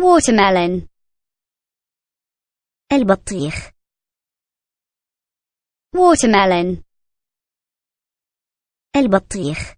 watermelon البطيخ watermelon البطيخ